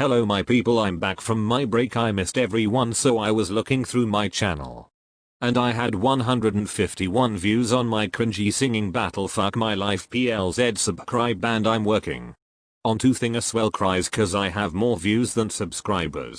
Hello my people I'm back from my break I missed everyone so I was looking through my channel. And I had 151 views on my cringy singing battle fuck my life PLZ subscribe and I'm working. On two thing as well cries cause I have more views than subscribers.